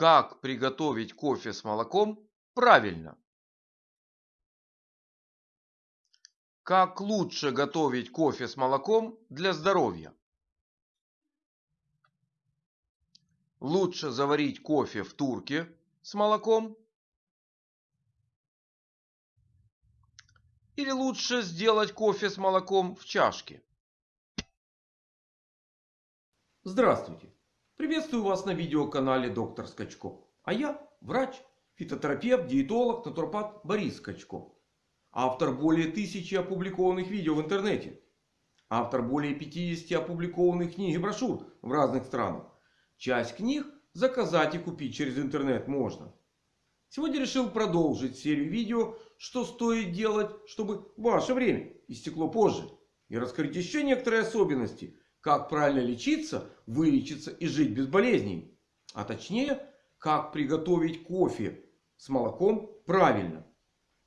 Как приготовить кофе с молоком правильно? Как лучше готовить кофе с молоком для здоровья? Лучше заварить кофе в турке с молоком? Или лучше сделать кофе с молоком в чашке? Здравствуйте! Приветствую вас на видеоканале Доктор Скачко. А я врач, фитотерапевт, диетолог, натуропат Борис Скачко. Автор более тысячи опубликованных видео в интернете. Автор более 50 опубликованных книг и брошюр в разных странах. Часть книг заказать и купить через интернет можно. Сегодня решил продолжить серию видео, что стоит делать, чтобы ваше время истекло позже. И раскрыть еще некоторые особенности, как правильно лечиться, вылечиться и жить без болезней. А точнее, как приготовить кофе с молоком правильно.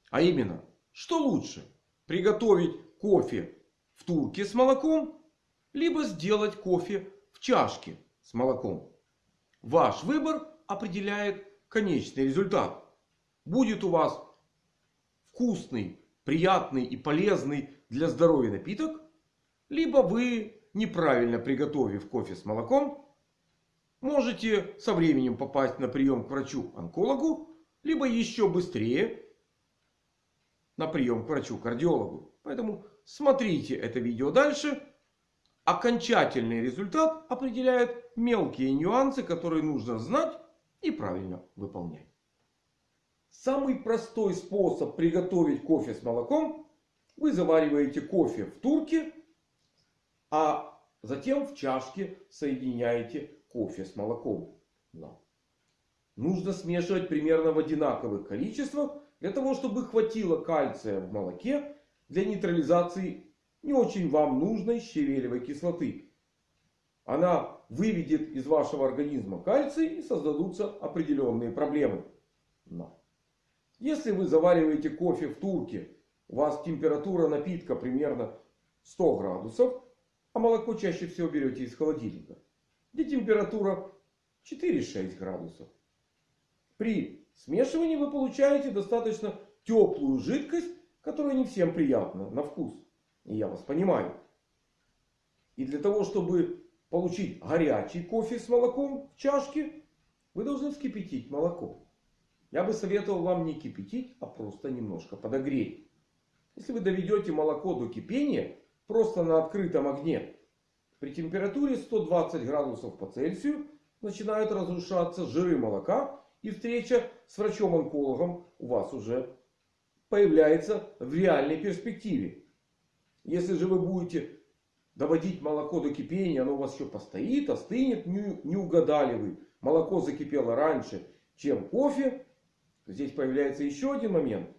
А именно, что лучше? Приготовить кофе в турке с молоком, либо сделать кофе в чашке с молоком. Ваш выбор определяет конечный результат. Будет у вас вкусный, приятный и полезный для здоровья напиток. Либо вы, неправильно приготовив кофе с молоком, можете со временем попасть на прием к врачу-онкологу. Либо еще быстрее на прием к врачу-кардиологу. Поэтому смотрите это видео дальше. Окончательный результат определяет мелкие нюансы, которые нужно знать и правильно выполнять. Самый простой способ приготовить кофе с молоком. Вы завариваете кофе в турке. А затем в чашке соединяете кофе с молоком. Но нужно смешивать примерно в одинаковых количествах. Для того чтобы хватило кальция в молоке для нейтрализации не очень вам нужной щавелевой кислоты. Она выведет из вашего организма кальций и создадутся определенные проблемы. Но если вы завариваете кофе в турке, у вас температура напитка примерно 100 градусов, а молоко чаще всего берете из холодильника, где температура 4-6 градусов. При смешивании вы получаете достаточно теплую жидкость, которая не всем приятна на вкус. И я вас понимаю. И для того, чтобы получить горячий кофе с молоком в чашке, вы должны вскипятить молоко. Я бы советовал вам не кипятить, а просто немножко подогреть. Если вы доведете молоко до кипения, просто на открытом огне, при температуре 120 градусов по Цельсию начинают разрушаться жиры молока. И встреча с врачом-онкологом у вас уже появляется в реальной перспективе. Если же вы будете доводить молоко до кипения, оно у вас еще постоит, остынет, не, угадали вы. Молоко закипело раньше, чем кофе. Здесь появляется еще один момент.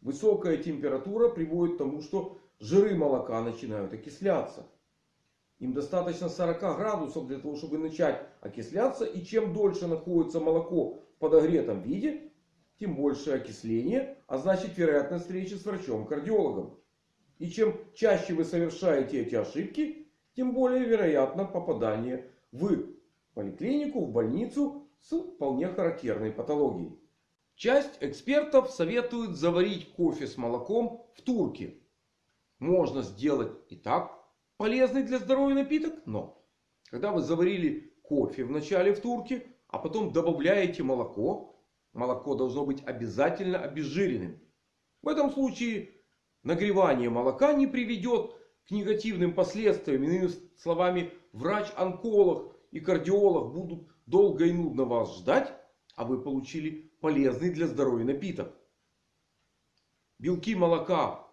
Высокая температура приводит к тому, что жиры молока начинают окисляться. Им достаточно 40 градусов для того, чтобы начать окисляться. И чем дольше находится молоко в подогретом виде, тем больше окисление. А значит вероятность встречи с врачом-кардиологом. И чем чаще вы совершаете эти ошибки, тем более вероятно попадание в поликлинику, в больницу с вполне характерной патологией. Часть экспертов советует заварить кофе с молоком в турке. Можно сделать и так полезный для здоровья напиток. Но когда вы заварили кофе вначале в турке, а потом добавляете молоко, молоко должно быть обязательно обезжиренным. В этом случае нагревание молока не приведет к негативным последствиям. Иными словами, врач-онколог и кардиолог будут долго и нудно вас ждать. А вы получили полезный для здоровья напиток. Белки молока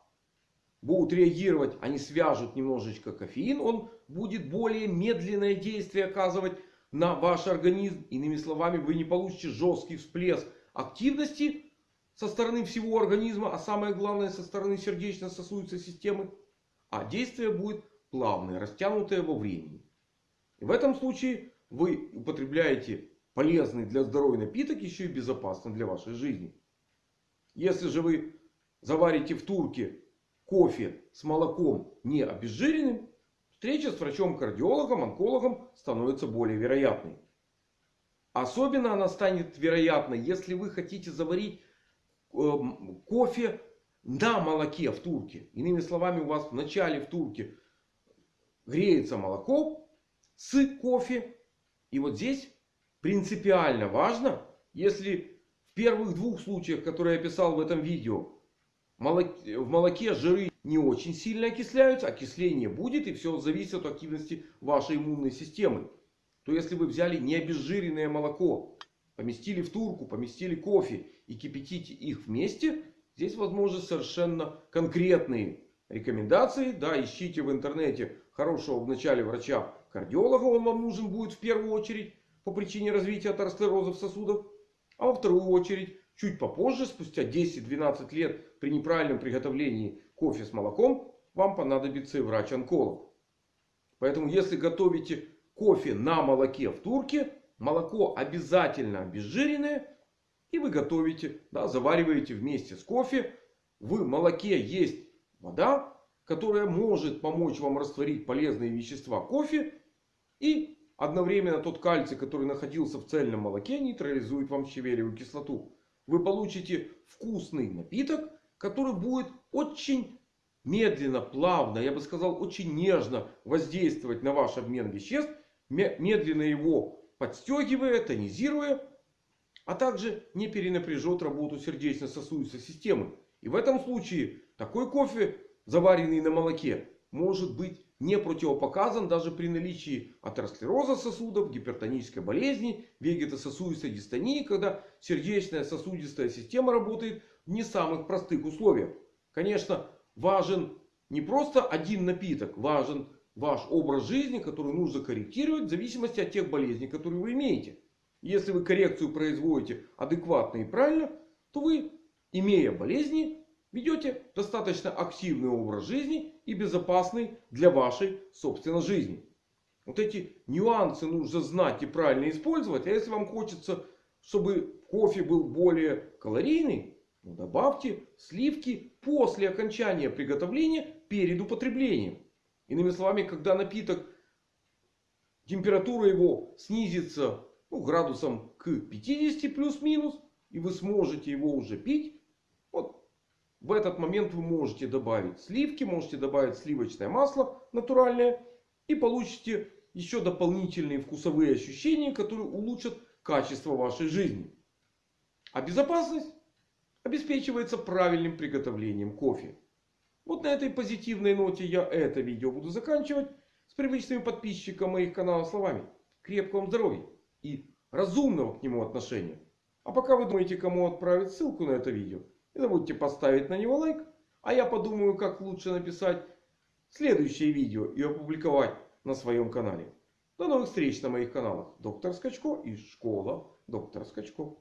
будут реагировать, они свяжут немножечко кофеин. Он будет более медленное действие оказывать на ваш организм. Иными словами, вы не получите жесткий всплеск активности со стороны всего организма, а самое главное со стороны сердечно-сосудистой системы. А действие будет плавное, растянутое во времени. И в этом случае вы употребляете полезный для здоровья напиток, еще и безопасный для вашей жизни. Если же вы заварите в турке кофе с молоком не обезжиренным, встреча с врачом-кардиологом, онкологом становится более вероятной. Особенно она станет вероятна, если вы хотите заварить э, кофе на молоке в турке. Иными словами, у вас в начале в турке греется молоко с кофе. И вот здесь принципиально важно, если в первых двух случаях, которые я описал в этом видео, в молоке жиры не очень сильно окисляются, окисление будет и все зависит от активности вашей иммунной системы. То если вы взяли необезжиренное молоко, поместили в турку, поместили кофе и кипятите их вместе, здесь возможны совершенно конкретные рекомендации. Да, ищите в интернете хорошего вначале врача-кардиолога, он вам нужен будет в первую очередь по причине развития атеросклероза сосудов. А во вторую очередь, чуть попозже, спустя 10-12 лет при неправильном приготовлении кофе с молоком, вам понадобится и врач-онколог. Поэтому, если готовите кофе на молоке в турке, молоко обязательно обезжиренное. И вы готовите, да, завариваете вместе с кофе. В молоке есть вода, которая может помочь вам растворить полезные вещества кофе. И одновременно тот кальций, который находился в цельном молоке, нейтрализует вам щавелевую кислоту. Вы получите вкусный напиток, который будет очень медленно, плавно, я бы сказал, очень нежно воздействовать на ваш обмен веществ. Медленно его подстегивая, тонизируя. А также не перенапряжет работу сердечно-сосудистой системы. И в этом случае такой кофе, заваренный на молоке, может быть не противопоказан даже при наличии атеросклероза сосудов, гипертонической болезни, вегетососудистой дистонии, когда сердечная сосудистая система работает в не самых простых условиях. Конечно, важен не просто один напиток, важен ваш образ жизни, который нужно корректировать в зависимости от тех болезней, которые вы имеете. Если вы коррекцию производите адекватно и правильно, то вы, имея болезни, ведете достаточно активный образ жизни и безопасный для вашей собственной жизни. Вот эти нюансы нужно знать и правильно использовать. А если вам хочется, чтобы кофе был более калорийный, ну, добавьте сливки после окончания приготовления перед употреблением. Иными словами, когда напиток, температура его снизится ну, градусом к 50 плюс-минус. И вы сможете его уже пить. В этот момент вы можете добавить сливки. Можете добавить сливочное масло натуральное. И получите еще дополнительные вкусовые ощущения, которые улучшат качество вашей жизни. А безопасность обеспечивается правильным приготовлением кофе. Вот на этой позитивной ноте я это видео буду заканчивать. С привычными подписчикам моих каналов словами. Крепкого вам здоровья и разумного к нему отношения. А пока вы думаете, кому отправить ссылку на это видео, не забудьте поставить на него лайк. А я подумаю, как лучше написать следующее видео и опубликовать на своем канале. До новых встреч на моих каналах. Доктор Скачко и Школа Доктора Скачко.